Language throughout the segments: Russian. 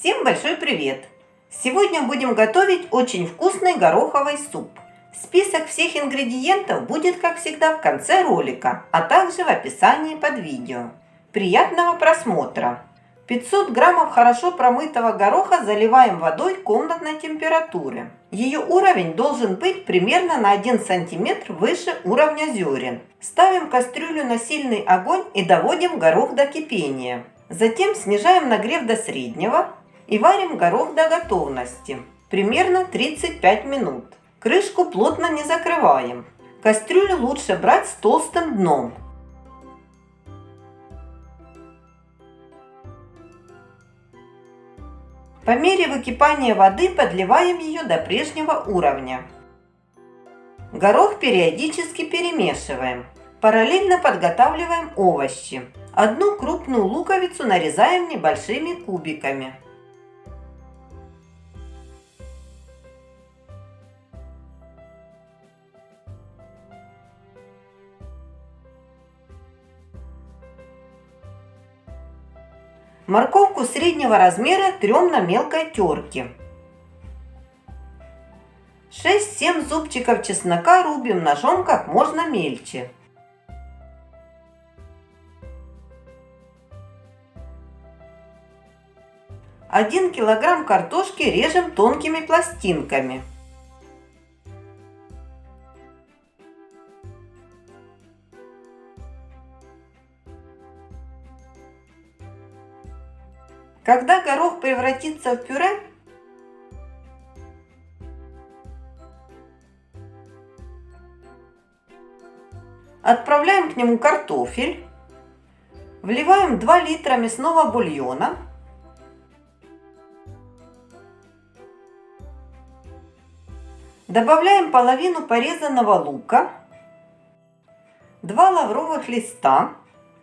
Всем большой привет! Сегодня будем готовить очень вкусный гороховый суп. Список всех ингредиентов будет, как всегда, в конце ролика, а также в описании под видео. Приятного просмотра! 500 граммов хорошо промытого гороха заливаем водой комнатной температуры. Ее уровень должен быть примерно на 1 см выше уровня зерен. Ставим кастрюлю на сильный огонь и доводим горох до кипения. Затем снижаем нагрев до среднего и варим горох до готовности, примерно 35 минут. Крышку плотно не закрываем. Кастрюлю лучше брать с толстым дном, По мере выкипания воды подливаем ее до прежнего уровня. Горох периодически перемешиваем. Параллельно подготавливаем овощи. Одну крупную луковицу нарезаем небольшими кубиками. Морковку среднего размера трем на мелкой терке. 6-7 зубчиков чеснока рубим ножом как можно мельче. Один килограмм картошки режем тонкими пластинками. Когда горох превратится в пюре, отправляем к нему картофель, вливаем 2 литра мясного бульона, добавляем половину порезанного лука, 2 лавровых листа,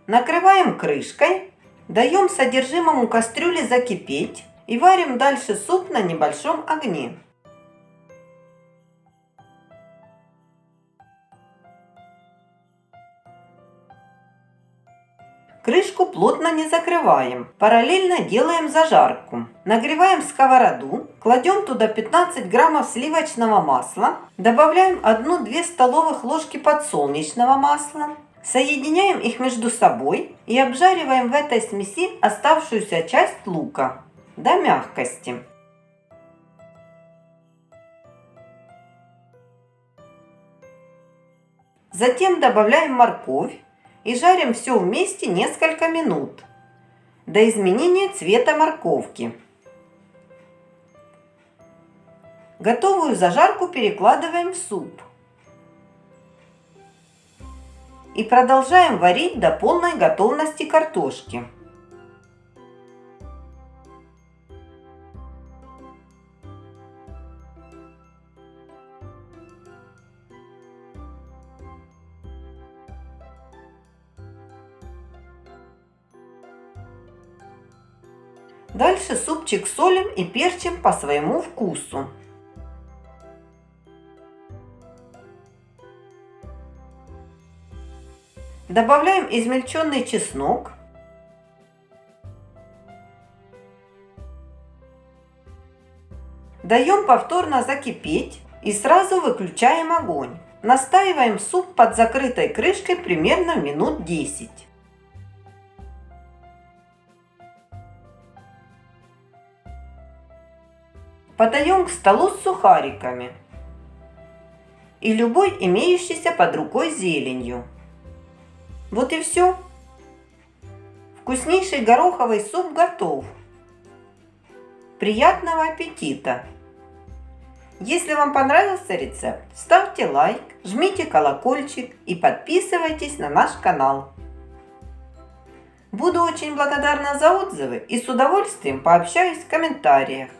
накрываем крышкой Даем содержимому кастрюли закипеть и варим дальше суп на небольшом огне. Крышку плотно не закрываем. Параллельно делаем зажарку. Нагреваем сковороду, кладем туда 15 граммов сливочного масла, добавляем 1-2 столовых ложки подсолнечного масла, Соединяем их между собой и обжариваем в этой смеси оставшуюся часть лука до мягкости. Затем добавляем морковь и жарим все вместе несколько минут до изменения цвета морковки. Готовую зажарку перекладываем в суп и продолжаем варить до полной готовности картошки. Дальше супчик солим и перчим по своему вкусу. Добавляем измельченный чеснок. Даем повторно закипеть и сразу выключаем огонь. Настаиваем суп под закрытой крышкой примерно минут 10. Подаем к столу с сухариками и любой имеющейся под рукой зеленью. Вот и все. Вкуснейший гороховый суп готов. Приятного аппетита! Если вам понравился рецепт, ставьте лайк, жмите колокольчик и подписывайтесь на наш канал. Буду очень благодарна за отзывы и с удовольствием пообщаюсь в комментариях.